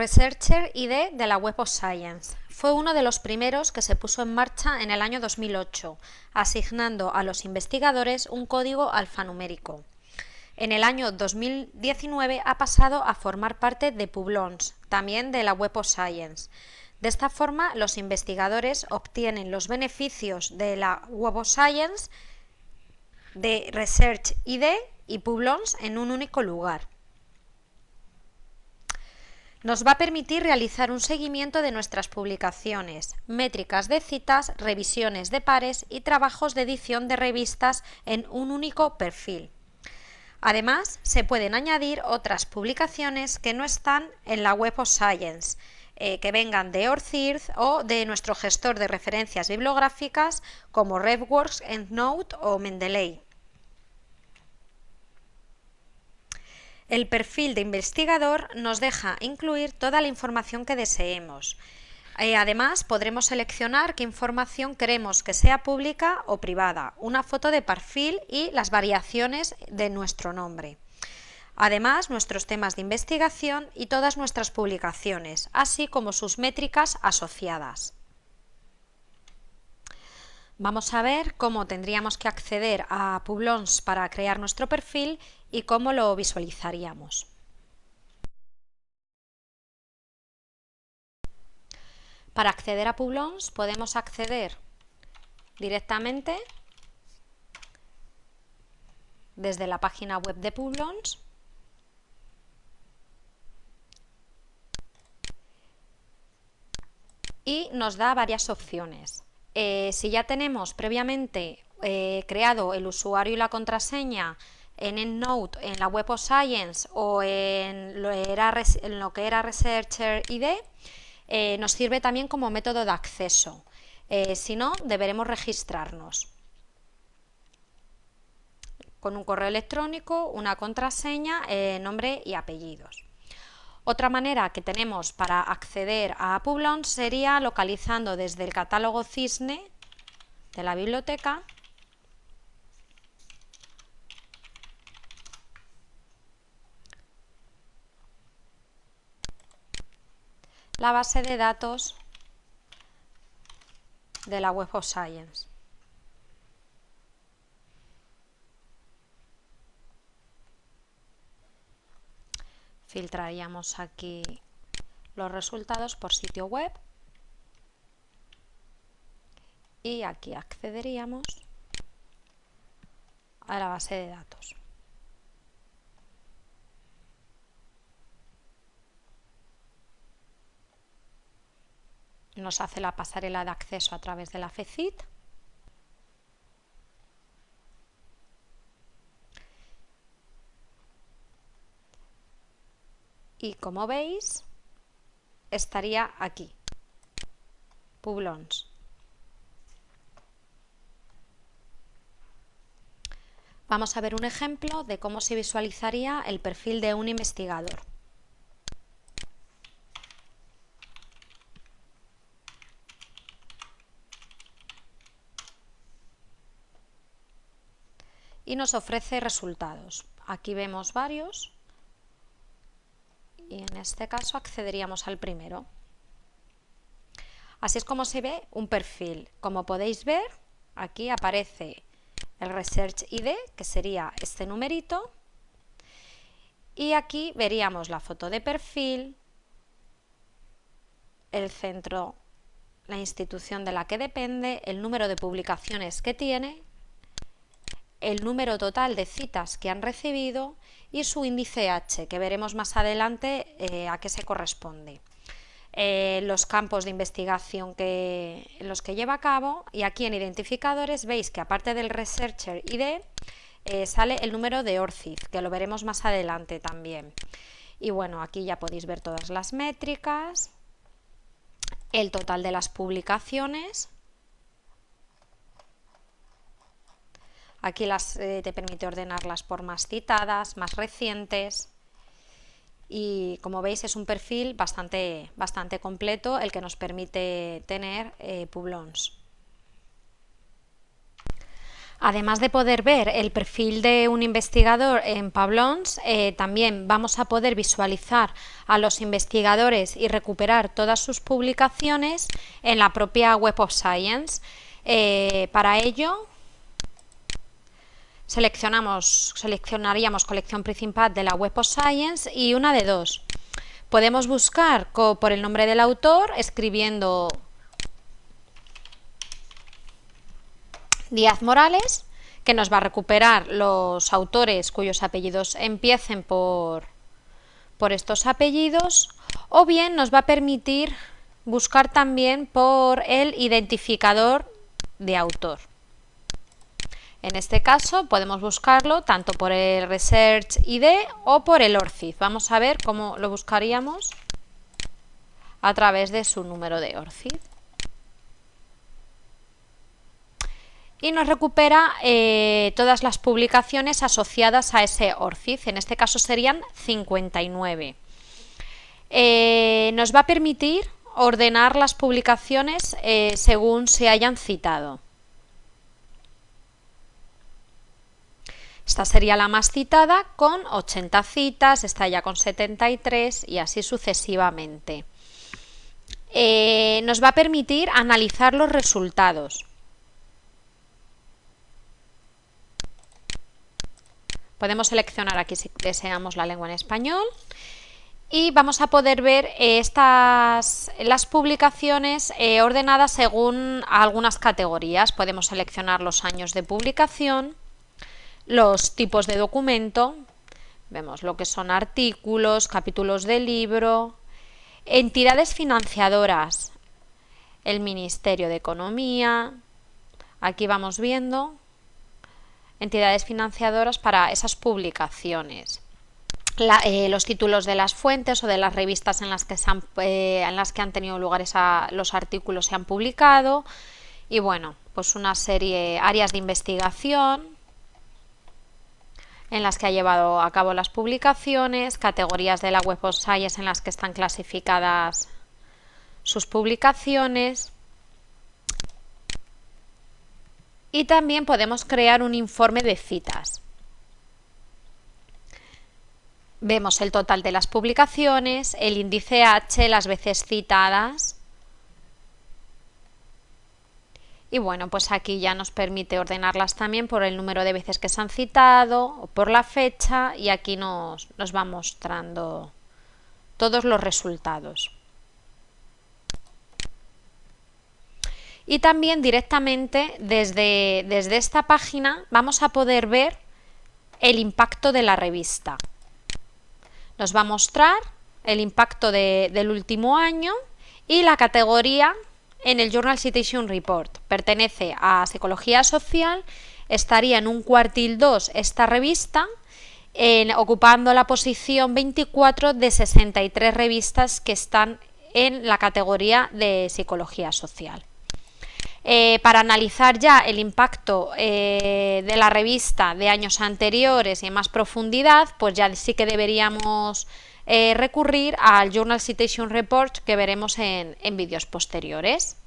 Researcher ID de la Web of Science. Fue uno de los primeros que se puso en marcha en el año 2008, asignando a los investigadores un código alfanumérico. En el año 2019 ha pasado a formar parte de Publons, también de la Web of Science. De esta forma, los investigadores obtienen los beneficios de la Web of Science, de Research ID y Publons en un único lugar. Nos va a permitir realizar un seguimiento de nuestras publicaciones, métricas de citas, revisiones de pares y trabajos de edición de revistas en un único perfil. Además, se pueden añadir otras publicaciones que no están en la Web of Science, eh, que vengan de ORCIRD o de nuestro gestor de referencias bibliográficas como RevWorks, EndNote o Mendeley. El perfil de investigador nos deja incluir toda la información que deseemos. Eh, además, podremos seleccionar qué información queremos que sea pública o privada, una foto de perfil y las variaciones de nuestro nombre. Además, nuestros temas de investigación y todas nuestras publicaciones, así como sus métricas asociadas. Vamos a ver cómo tendríamos que acceder a Publons para crear nuestro perfil y cómo lo visualizaríamos. Para acceder a Publons podemos acceder directamente desde la página web de Publons y nos da varias opciones. Eh, si ya tenemos previamente eh, creado el usuario y la contraseña en EndNote, en la Web of Science o en lo, que era Researcher ID, eh, nos sirve también como método de acceso. si no, deberemos registrarnos con un correo electrónico, una contraseña, nombre y apellidos. Otra manera que tenemos para acceder a Publons sería localizando desde el catálogo Cisne de la biblioteca la base de datos de la Web of Science. Filtraríamos aquí los resultados por sitio web y aquí accederíamos a la base de datos. Nos hace la pasarela de acceso a través de la FECIT y como veis estaría aquí, Publons. Vamos a ver un ejemplo de cómo se visualizaría el perfil de un investigador. Y nos ofrece resultados. Aquí vemos varios y en este caso accederíamos al primero. Así es como se ve un perfil. Como podéis ver, aquí aparece el Research ID, que sería este numerito, y aquí veríamos la foto de perfil, el centro, la institución de la que depende, el número de publicaciones que tiene, el número total de citas que han recibido y su índice H, que veremos más adelante eh, a qué se corresponde. Eh, los campos de investigación que, los que lleva a cabo y aquí en identificadores veis que aparte del Researcher ID eh, sale el número de ORCID, que lo veremos más adelante también. Y bueno, aquí ya podéis ver todas las métricas, el total de las publicaciones, Aquí eh, te permite ordenarlas por más citadas, más recientes y como veis es un perfil bastante, bastante completo el que nos permite tener eh, Publons. Además de poder ver el perfil de un investigador en Pablons, eh, también vamos a poder visualizar a los investigadores y recuperar todas sus publicaciones en la propia Web of Science. Para ello, seleccionamos, seleccionaríamos colección principal de la Web of Science y una de dos. Podemos buscar por el nombre del autor escribiendo Díaz Morales, que nos va a recuperar los autores cuyos apellidos empiecen por, por estos apellidos, o bien nos va a permitir buscar también por el identificador de autor. En este caso podemos buscarlo tanto por el Research ID o por el ORCID. Vamos a ver cómo lo buscaríamos a través de su número de ORCID. y nos recupera eh, todas las publicaciones asociadas a ese ORCID, en este caso serían 59. Eh, nos va a permitir ordenar las publicaciones eh, según se hayan citado. Esta sería la más citada con 80 citas, esta ya con 73 y así sucesivamente. nos va a permitir analizar los resultados. Podemos seleccionar aquí si deseamos la lengua en español y vamos a poder ver estas, las publicaciones eh, ordenadas según algunas categorías. Podemos seleccionar los años de publicación, los tipos de documento, vemos lo que son artículos, capítulos de libro, entidades financiadoras, el Ministerio de Economía, aquí vamos viendo entidades financiadoras para esas publicaciones. Eh, los títulos de las fuentes o de las revistas en las que, han, eh, en las que han tenido lugar los artículos se han publicado y bueno, pues una serie, áreas de investigación en las que ha llevado a cabo las publicaciones, categorías de la Web of Science en las que están clasificadas sus publicaciones, y también podemos crear un informe de citas. Vemos el total de las publicaciones, el índice H, las veces citadas. Y bueno, pues aquí ya nos permite ordenarlas también por el número de veces que se han citado o por la fecha y aquí nos, nos va mostrando todos los resultados. y también directamente desde, desde esta página vamos a poder ver el impacto de la revista. Nos va a mostrar el impacto del último año y la categoría en el Journal Citation Report. Pertenece a Psicología Social, estaría en un cuartil 2 esta revista, ocupando la posición 24 de 63 revistas que están en la categoría de Psicología Social. Eh, para analizar ya el impacto eh, de la revista de años anteriores y en más profundidad, pues ya sí que deberíamos eh, recurrir al Journal Citation Report que veremos en vídeos posteriores.